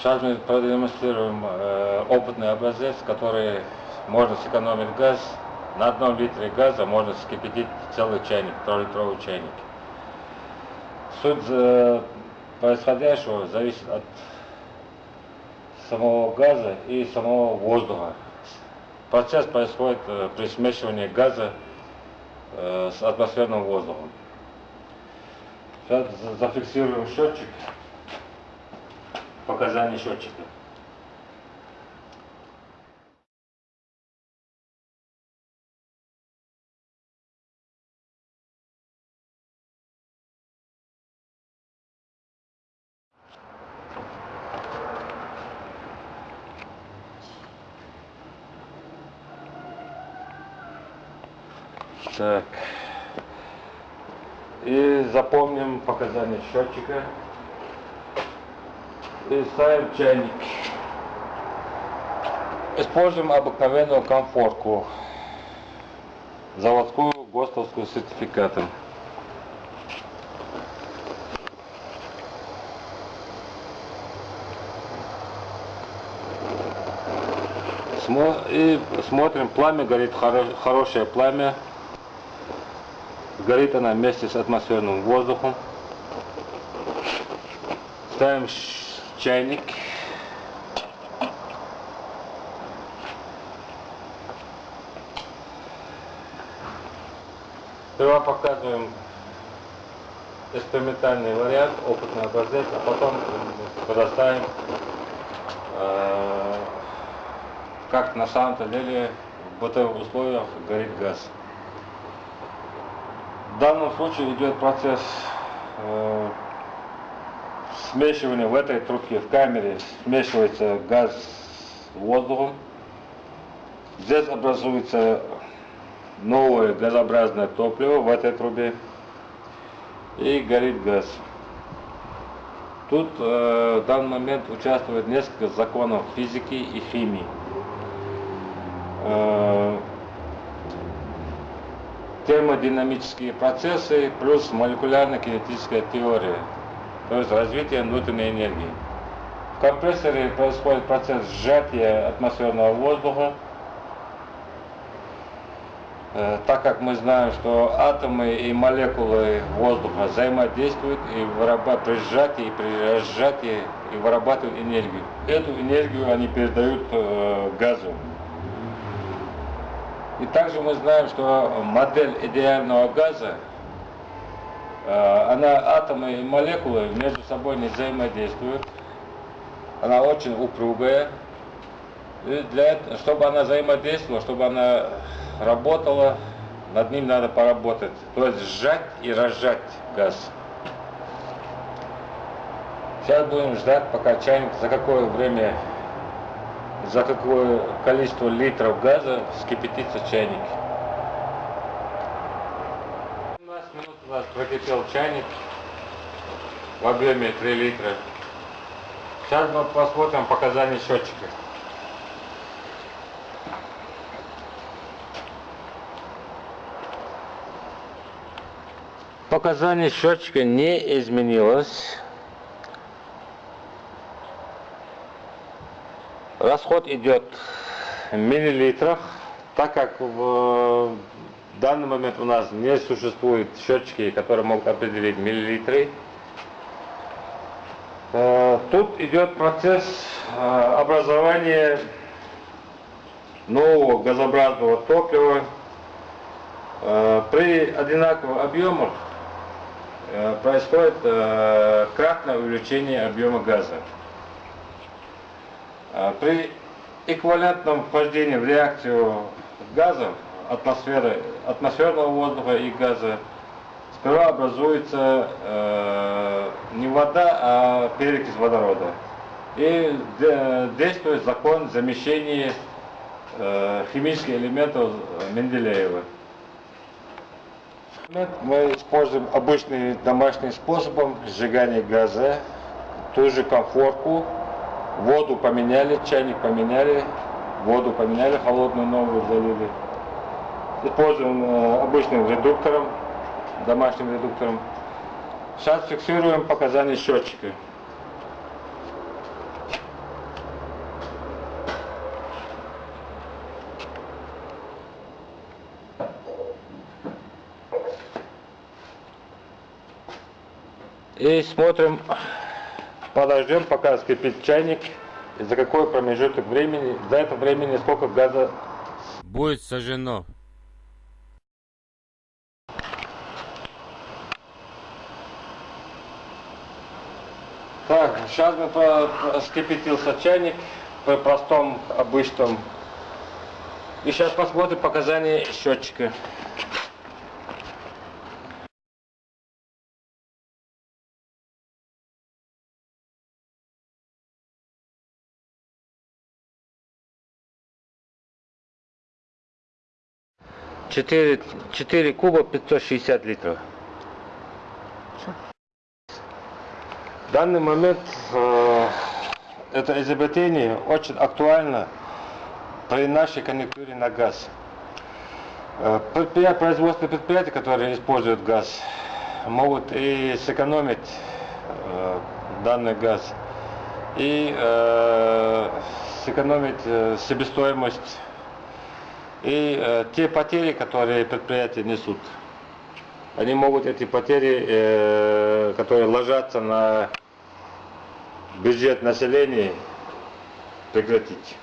Сейчас мы продемонстрируем э, опытный образец, который можно сэкономить газ. На одном литре газа можно вскипятить целый чайник, трехлитровый чайник. Суть э, происходящего зависит от самого газа и самого воздуха. Процесс происходит э, при смешивании газа э, с атмосферным воздухом. Сейчас зафиксируем счетчик, показания счетчика. Так. И запомним показания счетчика. Ставим чайник. Используем обыкновенную комфорку. Заводскую ГОСТовскую с сертификатом. И смотрим, пламя горит, хорошее пламя. Горит она вместе с атмосферным воздухом. Ставим чайник. Сперва показываем экспериментальный вариант, опытный образец, а потом предоставим, э, как на самом-то деле в бытовых условиях горит газ. В данном случае идет процесс э, смешивания в этой трубке, в камере, смешивается газ с воздухом. Здесь образуется новое газообразное топливо в этой трубе и горит газ. Тут э, в данный момент участвует несколько законов физики и химии. Э, термодинамические процессы плюс молекулярно-кинетическая теория, то есть развитие внутренней энергии. В компрессоре происходит процесс сжатия атмосферного воздуха, э, так как мы знаем, что атомы и молекулы воздуха взаимодействуют и вырабатывают при сжатии и при разжатии и вырабатывают энергию. Эту энергию они передают э, газу. И также мы знаем, что модель идеального газа, она атомы и молекулы между собой не взаимодействуют. Она очень упругая. И для этого, чтобы она взаимодействовала, чтобы она работала, над ним надо поработать. То есть сжать и разжать газ. Сейчас будем ждать, пока чайник за какое время за какое количество литров газа вскипятится чайник. У прокипел чайник в объеме 3 литра. Сейчас мы посмотрим показания счетчика. Показания счетчика не изменилось. Расход идет в миллилитрах, так как в данный момент у нас не существует счетчики, которые могут определить миллилитры. Э, тут идет процесс э, образования нового газообразного топлива. Э, при одинаковых объемах происходит кратное увеличение объема газа. При эквивалентном вхождении в реакцию газов, атмосферы, атмосферного воздуха и газа, сперва образуется э, не вода, а перекись водорода. И действует закон замещения э, химических элементов Менделеева. Мы используем обычный домашний способом сжигания газа, ту же комфорку, Воду поменяли, чайник поменяли, воду поменяли, холодную новую залили использован э, обычным редуктором, домашним редуктором. Сейчас фиксируем показания счетчика. И смотрим, подождем, пока скипит чайник, и за какой промежуток времени, за это времени сколько газа будет сожжено. Так, сейчас мы по- по- вскипятился чайник при простом обычном. И сейчас посмотрим показания счетчика. Четыре, куба 560 литров. В данный момент э, это изобретение очень актуально при нашей конъюнктуре на газ. Э, предприятия, производственные предприятия, которые используют газ, могут и сэкономить э, данный газ, и сэкономить себестоимость, и те потери, которые предприятия несут. Они могут эти потери, которые ложатся на бюджет населения, прекратить.